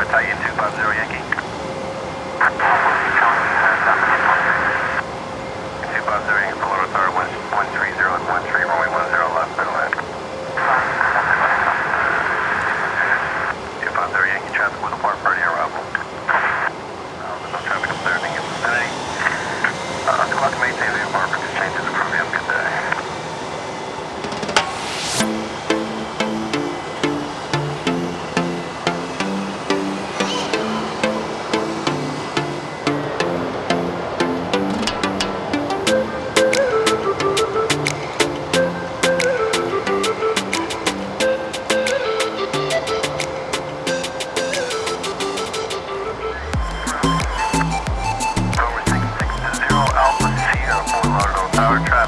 White Titan 250 Yankee. 250 Yankee, full rotor, 130 and 13, runway 10 left, middle end. 250 Yankee, traffic with a for the arrival. No traffic observed in vicinity. Uh, 2 o'clock, maintain. power track.